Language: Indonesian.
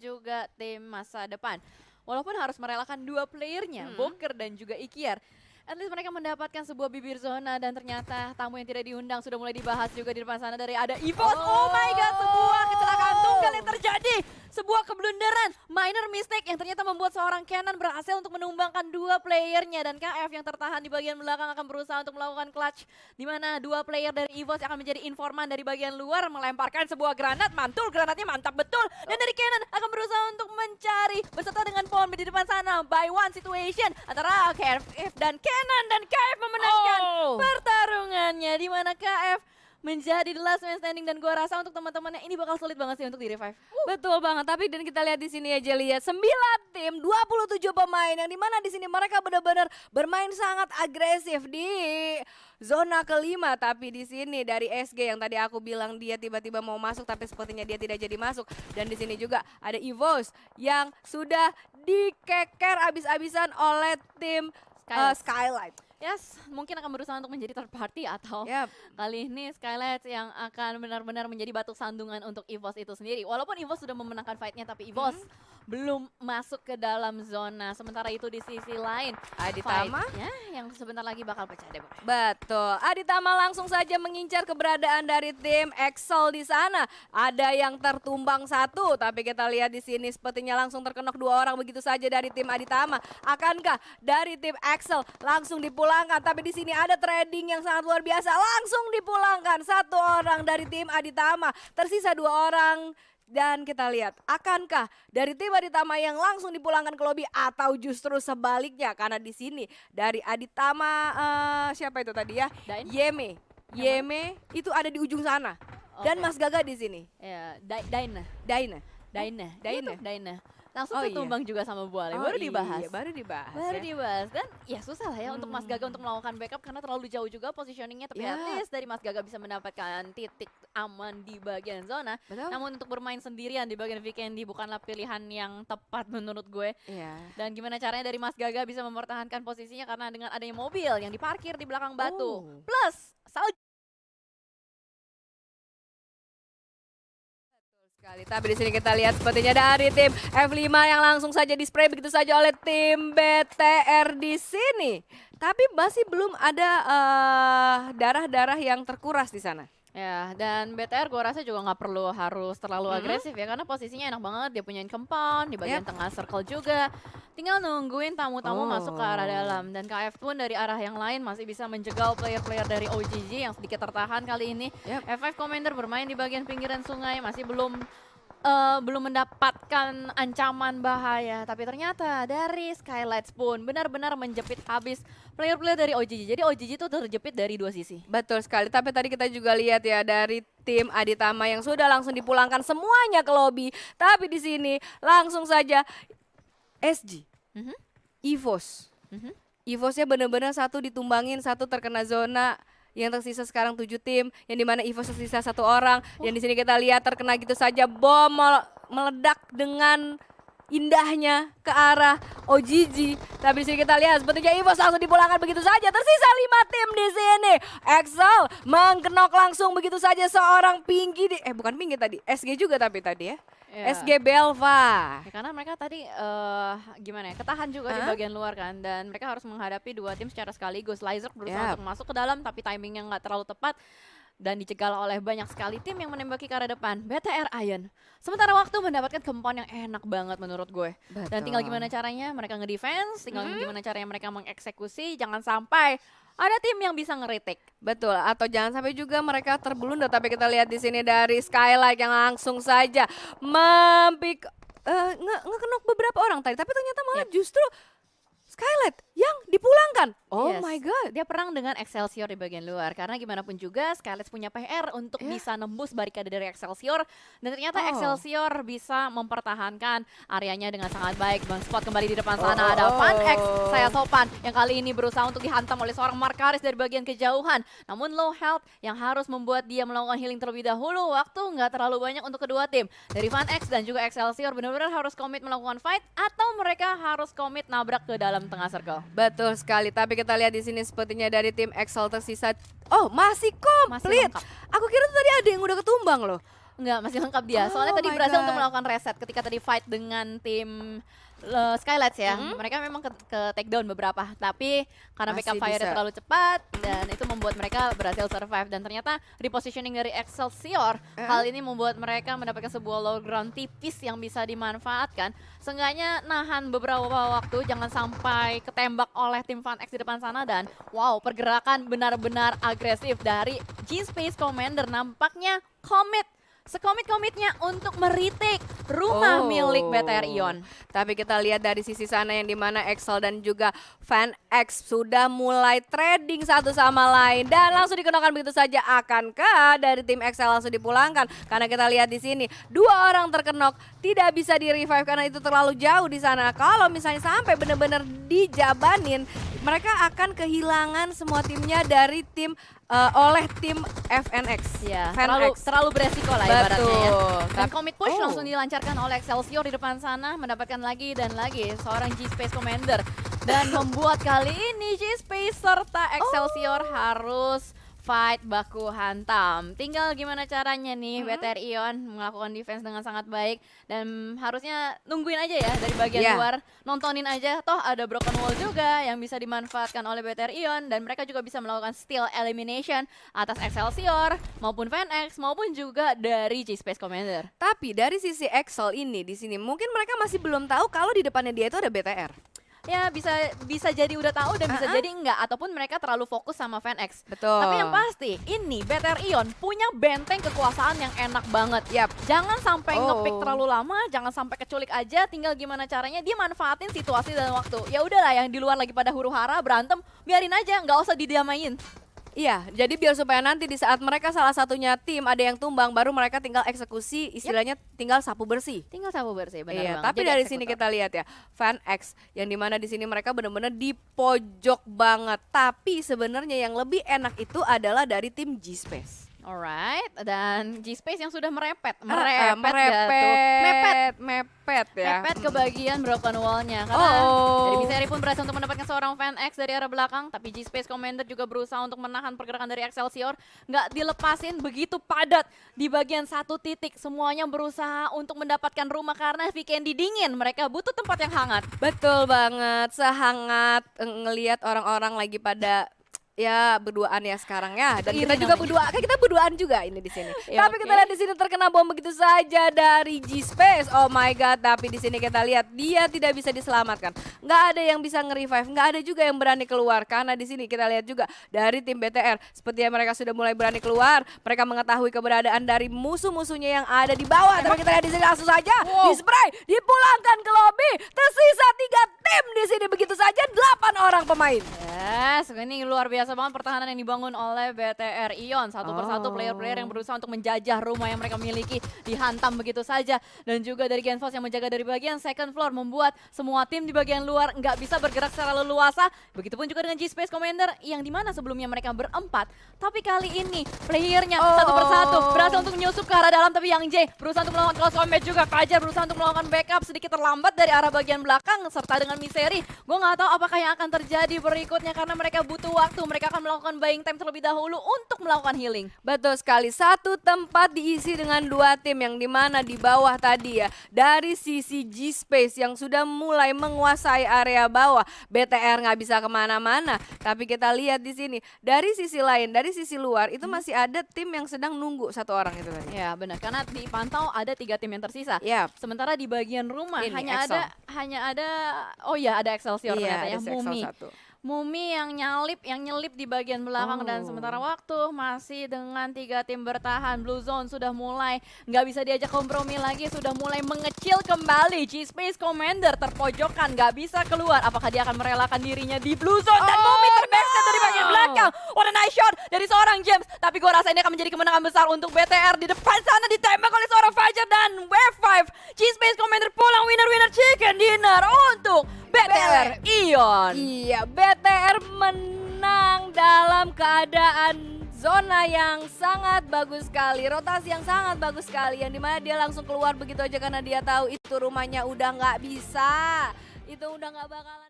juga tim masa depan. Walaupun harus merelakan dua playernya, Hmm. Boker dan juga Ikiar. At least mereka mendapatkan sebuah bibir zona dan ternyata tamu yang tidak diundang sudah mulai dibahas juga di depan sana dari ada Evos. Oh, my god, sebuah kecelakaan tunggal yang terjadi. Sebuah keblunderan, minor mistake yang ternyata membuat seorang Kenan berhasil untuk menumbangkan dua playernya. Dan KF yang tertahan di bagian belakang akan berusaha untuk melakukan clutch di mana dua player dari Evos akan menjadi informan dari bagian luar melemparkan sebuah granat, mantul granatnya mantap betul. Dan dari Kenan akan berusaha untuk mencari beserta dengan Pon di depan sana. By one situation antara KF dan Kenan dan KF memenangkan Oh. pertarungannya di mana KF menjadi the last man standing dan gua rasa untuk teman-temannya ini bakal sulit banget sih untuk di revive. Betul banget, tapi dan kita lihat di sini aja lihat 9 tim, 27 pemain yang di mana di sini mereka benar-benar bermain sangat agresif di zona kelima tapi di sini dari SG yang tadi aku bilang dia tiba-tiba mau masuk tapi sepertinya dia tidak jadi masuk dan di sini juga ada Evos yang sudah dikeker abis-abisan oleh tim uh, Skylight. Skylight. Yes, mungkin akan berusaha untuk menjadi third party atau Yap. kali ini Skylight yang akan benar-benar menjadi batu sandungan untuk EVOS itu sendiri. Walaupun EVOS sudah memenangkan fight-nya tapi EVOS belum masuk ke dalam zona. Sementara itu di sisi lain Aditama yang sebentar lagi bakal pecah deh. Betul. Aditama langsung saja mengincar keberadaan dari tim Excel di sana. Ada yang tertumbang satu, tapi kita lihat di sini sepertinya langsung terkenok dua orang begitu saja dari tim Aditama. Akankah dari tim Excel langsung dipulangkan? Tapi di sini ada trading yang sangat luar biasa. Langsung dipulangkan satu orang dari tim Aditama. Tersisa dua orang dan kita lihat, akankah dari tim Aditama yang langsung dipulangkan ke lobi atau justru sebaliknya? Karena di sini dari Aditama eh, siapa itu tadi ya? Dain? Yeme. Yeme itu ada di ujung sana. Dan Oke. Mas Gaga di sini. Ya, Dai- Daina. Daina. Daina. Daina? Iya tuh, Daina. Langsung Oh, iya. ketumbang juga sama Buale. Oh baru iya, dibahas. baru dibahas. Baru ya. dibahas dan ya susah lah ya untuk Mas Hmm. Gaga untuk melakukan backup karena terlalu jauh juga positioningnya tapi Ya. at least dari Mas Gaga bisa mendapatkan titik aman di bagian zona Betul? namun untuk bermain sendirian di bagian weekendy bukanlah pilihan yang tepat menurut gue Iya. dan gimana caranya dari Mas Gaga bisa mempertahankan posisinya karena dengan adanya mobil yang diparkir di belakang batu Oh. plus salju sekali. Tapi di sini kita lihat sepertinya dari tim F5 yang langsung saja di-spray begitu saja oleh tim BTR di sini. Tapi masih belum ada eh, darah-darah yang terkuras di sana. Ya, dan BTR gue rasa juga nggak perlu harus terlalu Mm-mm. agresif ya karena posisinya enak banget dia punya compound di bagian Yep. tengah circle juga. Tinggal nungguin tamu-tamu masuk ke arah Oh. dalam dan KF pun dari arah yang lain masih bisa menjegal player-player dari OGG yang sedikit tertahan kali ini. Yep. F5 Commander bermain di bagian pinggiran sungai masih belum eh, belum mendapatkan ancaman bahaya tapi ternyata dari Skylights pun benar-benar menjepit habis player-player dari OGG. Jadi OGG itu terjepit dari dua sisi. Betul sekali. Tapi tadi kita juga lihat ya dari tim Aditama yang sudah langsung dipulangkan semuanya ke lobi. Tapi di sini langsung saja SG, Mhm. Evos. Mhm. Evosnya benar-benar satu ditumbangin, satu terkena zona. Yang tersisa sekarang tujuh tim, yang di mana Evos tersisa satu orang. Yang di sini kita lihat terkena gitu saja bom mele- meledak dengan indahnya ke arah OGG. Tapi di sini kita lihat sepertinya Evos langsung dipulangkan begitu saja. Tersisa lima tim di sini. Excel mengkenok langsung begitu saja seorang Pinky di eh bukan Pinky tadi, SG juga tapi tadi ya. Ya. SG Belva. Ya, karena mereka tadi eh gimana ya ketahan juga di Hah? bagian luar kan dan mereka harus menghadapi dua tim secara sekaligus. Lizer berusaha untuk masuk ke dalam tapi timingnya nggak terlalu tepat dan dicegal oleh banyak sekali tim yang menembaki ke arah depan. BTR Iron. Sementara waktu mendapatkan kempon yang enak banget menurut gue. Dan tinggal gimana caranya mereka ngedefense, tinggal Mhm. gimana caranya mereka mengeksekusi, jangan sampai ada tim yang bisa ngeritik. Betul, atau jangan sampai juga mereka terbelunda. Tapi kita lihat di sini dari Skylight yang langsung saja mempik eh, nge ngekenok beberapa orang tadi. Tapi ternyata malah justru Skylight yang dipulangkan. Oh Yes. my god. Dia perang dengan Excelsior di bagian luar karena gimana pun juga Skylights punya PR untuk Ya. bisa nembus barikade dari Excelsior dan ternyata Oh. Excelsior bisa mempertahankan areanya dengan sangat baik. Bang Spot kembali di depan sana Oh, ada Van X oh. saya sopan yang kali ini berusaha untuk dihantam oleh seorang Markaris dari bagian kejauhan. Namun low health yang harus membuat dia melakukan healing terlebih dahulu. Waktu nggak terlalu banyak untuk kedua tim. Dari Van X dan juga Excelsior benar-benar harus komit melakukan fight atau mereka harus komit nabrak ke dalam tengah circle. Betul sekali. Tapi kita lihat di sini sepertinya dari tim Excel tersisa. Oh masih Masih komplit. lengkap. Aku kira tadi ada yang udah ketumbang loh. Enggak, masih lengkap dia. Soalnya Oh tadi my berhasil untuk God. melakukan reset ketika tadi fight dengan tim uh, Skylights ya. Mhm. Mereka memang ke, ke take down beberapa, tapi karena Masih backup fire terlalu cepat dan itu membuat mereka berhasil survive dan ternyata repositioning dari Excelsior Eh? hal ini membuat mereka mendapatkan sebuah low ground tipis yang bisa dimanfaatkan. Seenggaknya nahan beberapa waktu jangan sampai ketembak oleh tim Fan X di depan sana dan wow, pergerakan benar-benar agresif dari G-Space Commander nampaknya komit sekomit-komitnya untuk meritik rumah Oh. milik BTR Ion. Tapi kita lihat dari sisi sana yang di mana Excel dan juga Fan X sudah mulai trading satu sama lain dan langsung dikenakan begitu saja. Akankah dari tim Excel langsung dipulangkan? Karena kita lihat di sini dua orang terkenok tidak bisa di revive karena itu terlalu jauh di sana. Kalau misalnya sampai benar-benar dijabanin, mereka akan kehilangan semua timnya dari tim eh, oleh tim FNX. Ya, Fan terlalu terlalu beresiko lah ibaratnya ya. Betul. Dan commit push Oh. langsung dilancarkan oleh Excelsior di depan sana mendapatkan lagi dan lagi seorang G-Space Commander dan membuat kali ini G-Space serta Excelsior harus fight baku hantam. Tinggal gimana caranya nih BTR Ion melakukan defense dengan sangat baik dan harusnya nungguin aja ya dari bagian Iya. luar, nontonin aja toh ada broken wall juga yang bisa dimanfaatkan oleh BTR Ion dan mereka juga bisa melakukan steal elimination atas Excelsior maupun FanX maupun juga dari G-Space Commander. Tapi dari sisi Excel ini di sini mungkin mereka masih belum tahu kalau di depannya dia itu ada BTR. Ya bisa bisa jadi udah tahu dan bisa Ah-ah. jadi enggak ataupun mereka terlalu fokus sama FanX. Betul. Tapi yang pasti ini BTR Ion punya benteng kekuasaan yang enak banget. Yap. Jangan sampai Oh. ngepick terlalu lama, jangan sampai keculik aja. Tinggal gimana caranya dia manfaatin situasi dan waktu. Ya udahlah yang di luar lagi pada huru hara berantem, biarin aja, nggak usah didamain. Iya, jadi biar supaya nanti di saat mereka salah satunya tim ada yang tumbang, baru mereka tinggal eksekusi, istilahnya tinggal sapu bersih. Tinggal sabu bersih, benar iya, tapi Jadi dari sini eksekutor. kita lihat ya, Fan X yang di mana di sini mereka benar-benar di pojok banget. Tapi sebenarnya yang lebih enak itu adalah dari tim G Space. Alright, dan G-Space yang sudah merepet, Ah, ah, merepet, nggak tuh? mepet, mepet, mepet ya. mepet ke bagian broken wall-nya. Karena Oh. dari Miseri pun berhasil untuk mendapatkan seorang fan X dari arah belakang tapi G-Space Commander juga berusaha untuk menahan pergerakan dari Excelsior. Nggak dilepasin begitu padat di bagian satu titik. Semuanya berusaha untuk mendapatkan rumah karena weekend dingin. Mereka butuh tempat yang hangat. Betul banget, sehangat eh, ngelihat orang-orang lagi pada ya berduaan ya sekarang ya dan Iri kita juga berdua kan kita berduaan juga ini di sini. Ya, tapi oke. kita lihat di sini terkena bom begitu saja dari G Space. Oh my god, tapi di sini kita lihat dia tidak bisa diselamatkan. Nggak ada yang bisa nge-revive, nggak ada juga yang berani keluar karena di sini kita lihat juga dari tim BTR sepertinya mereka sudah mulai berani keluar. Mereka mengetahui keberadaan dari musuh-musuhnya yang ada di bawah. Tapi kita lihat di sini langsung saja Wow. di spray, dipulangkan ke lobby. Tersisa tiga tim di sini begitu saja delapan orang pemain. Yes, ini luar biasa banget pertahanan yang dibangun oleh BTR Ion. Satu persatu Oh. player-player yang berusaha untuk menjajah rumah yang mereka miliki dihantam begitu saja. Dan juga dari Genfos yang menjaga dari bagian second floor membuat semua tim di bagian luar nggak bisa bergerak secara leluasa. Begitupun juga dengan G-Space Commander yang di mana sebelumnya mereka berempat. Tapi kali ini playernya Oh. satu persatu berhasil untuk menyusup ke arah dalam. Tapi Yang J berusaha untuk melakukan close combat juga. Fajar berusaha untuk melakukan backup sedikit terlambat dari arah bagian belakang serta dengan Miseri. Gue nggak tahu apakah yang akan terjadi berikutnya karena mereka butuh waktu. Mereka akan melakukan buying time terlebih dahulu untuk melakukan healing. Betul sekali, satu tempat diisi dengan dua tim yang di mana di bawah tadi ya Dari sisi G-Space yang sudah mulai menguasai area bawah BTR nggak bisa ke mana-mana Tapi kita lihat di sini, dari sisi lain, dari sisi luar itu masih ada tim yang sedang nunggu satu orang itu tadi Ya benar karena dipantau ada tiga tim yang tersisa. Ya, Sementara di bagian rumah Ini, hanya Excel. ada hanya ada oh ya ada Excelsior iya ternyata ya ada Excel Mumi. satu Mumi yang nyalip, yang nyelip di bagian belakang dan Oh. sementara waktu masih dengan tiga tim bertahan. Blue Zone sudah mulai nggak bisa diajak kompromi lagi, sudah mulai mengecil kembali. G-Space Commander terpojokan, nggak bisa keluar. Apakah dia akan merelakan dirinya di Blue Zone dan Oh, Mumi terbackstep dari bagian no. belakang. What a nice shot dari seorang James. Tapi gua rasa ini akan menjadi kemenangan besar untuk BTR di depan sana ditembak oleh seorang Fajar dan Wave 5. G-Space Commander pulang winner-winner chicken dinner untuk BTR Ion. Iya, BTR menang dalam keadaan zona yang sangat bagus sekali, rotasi yang sangat bagus sekali, yang di mana dia langsung keluar begitu aja karena dia tahu itu rumahnya udah nggak bisa, itu udah nggak bakalan.